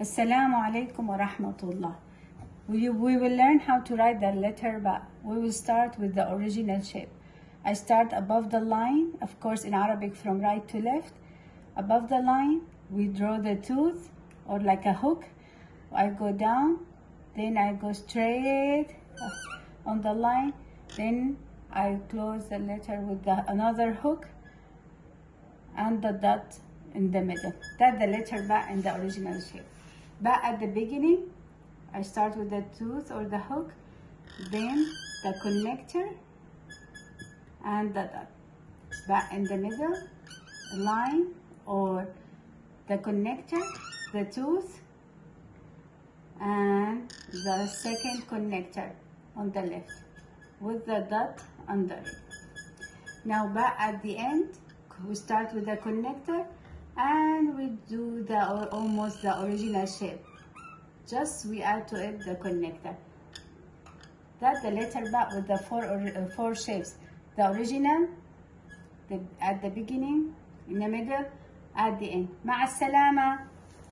Assalamu alaikum wa rahmatullah. We, we will learn how to write the letter ba. We will start with the original shape. I start above the line, of course in Arabic from right to left. Above the line, we draw the tooth or like a hook. I go down, then I go straight on the line, then I close the letter with the, another hook and the dot in the middle. That's the letter ba in the original shape. Ba at the beginning, I start with the tooth or the hook, then the connector and the dot. Ba in the middle, line or the connector, the tooth, and the second connector on the left with the dot under it. Now ba at the end, we start with the connector and we do the almost the original shape. Just we add to it the connector. That the letter ba with the four or uh, four shapes. The original the, at the beginning in the middle at the end. مع السلامه